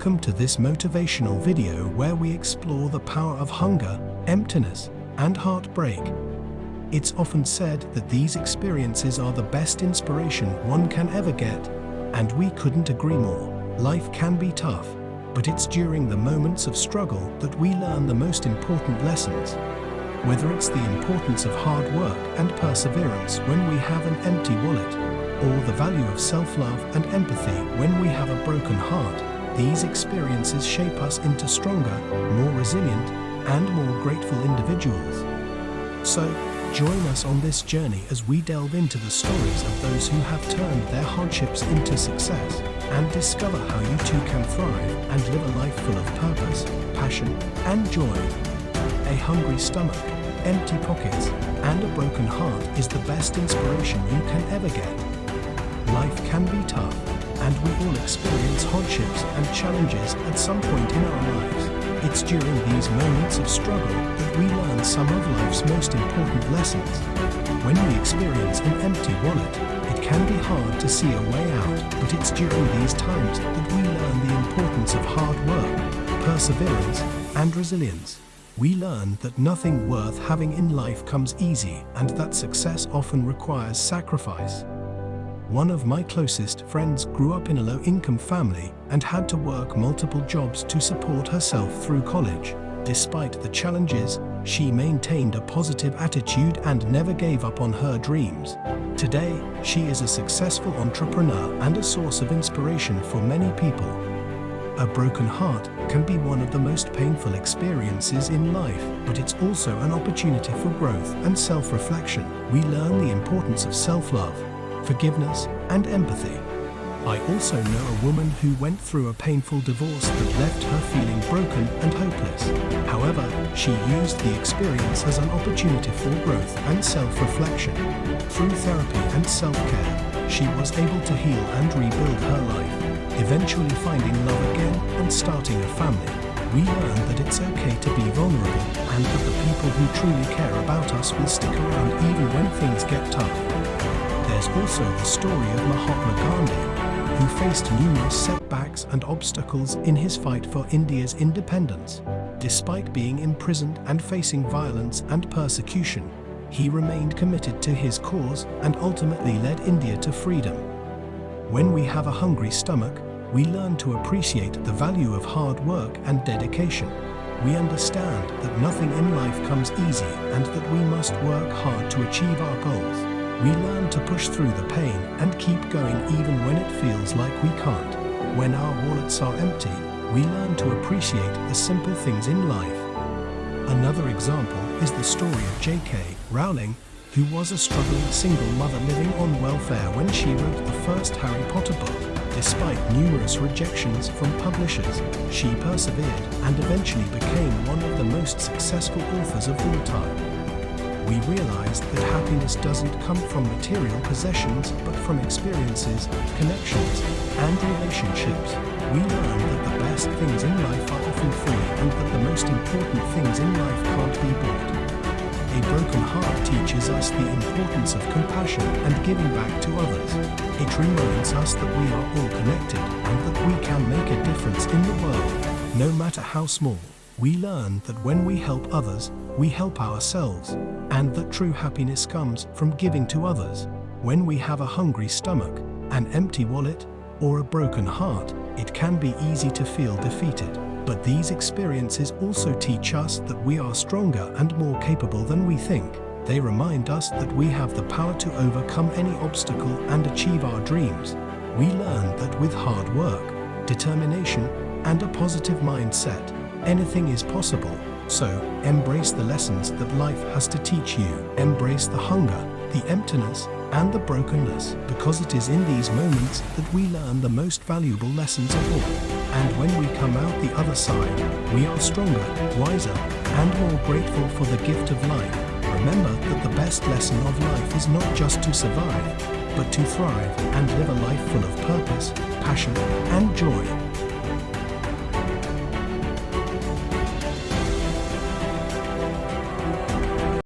Welcome to this motivational video where we explore the power of hunger, emptiness, and heartbreak. It's often said that these experiences are the best inspiration one can ever get, and we couldn't agree more. Life can be tough, but it's during the moments of struggle that we learn the most important lessons. Whether it's the importance of hard work and perseverance when we have an empty wallet, or the value of self-love and empathy when we have a broken heart, these experiences shape us into stronger, more resilient, and more grateful individuals. So, join us on this journey as we delve into the stories of those who have turned their hardships into success and discover how you too can thrive and live a life full of purpose, passion, and joy. A hungry stomach, empty pockets, and a broken heart is the best inspiration you can ever get. Life can be tough, and we all experience hardships and challenges at some point in our lives. It's during these moments of struggle that we learn some of life's most important lessons. When we experience an empty wallet, it can be hard to see a way out, but it's during these times that we learn the importance of hard work, perseverance, and resilience. We learn that nothing worth having in life comes easy and that success often requires sacrifice. One of my closest friends grew up in a low-income family and had to work multiple jobs to support herself through college. Despite the challenges, she maintained a positive attitude and never gave up on her dreams. Today, she is a successful entrepreneur and a source of inspiration for many people. A broken heart can be one of the most painful experiences in life, but it's also an opportunity for growth and self-reflection. We learn the importance of self-love, forgiveness, and empathy. I also know a woman who went through a painful divorce that left her feeling broken and hopeless. However, she used the experience as an opportunity for growth and self-reflection. Through therapy and self-care, she was able to heal and rebuild her life, eventually finding love again and starting a family. We learn that it's okay to be vulnerable and that the people who truly care about us will stick around even when things get tough. There's also the story of Mahatma Gandhi, who faced numerous setbacks and obstacles in his fight for India's independence. Despite being imprisoned and facing violence and persecution, he remained committed to his cause and ultimately led India to freedom. When we have a hungry stomach, we learn to appreciate the value of hard work and dedication. We understand that nothing in life comes easy and that we must work hard to achieve our goals we learn to push through the pain and keep going even when it feels like we can't. When our wallets are empty, we learn to appreciate the simple things in life. Another example is the story of J.K. Rowling, who was a struggling single mother living on welfare when she wrote the first Harry Potter book. Despite numerous rejections from publishers, she persevered and eventually became one of the most successful authors of all time we realize that happiness doesn't come from material possessions but from experiences, connections, and relationships. We learn that the best things in life are often free and that the most important things in life can't be bought. A broken heart teaches us the importance of compassion and giving back to others. It reminds us that we are all connected and that we can make a difference in the world, no matter how small. We learn that when we help others, we help ourselves, and that true happiness comes from giving to others. When we have a hungry stomach, an empty wallet, or a broken heart, it can be easy to feel defeated. But these experiences also teach us that we are stronger and more capable than we think. They remind us that we have the power to overcome any obstacle and achieve our dreams. We learn that with hard work, determination, and a positive mindset, anything is possible. So, embrace the lessons that life has to teach you. Embrace the hunger, the emptiness, and the brokenness, because it is in these moments that we learn the most valuable lessons of all. And when we come out the other side, we are stronger, wiser, and more grateful for the gift of life. Remember that the best lesson of life is not just to survive, but to thrive and live a life full of purpose, passion, and joy.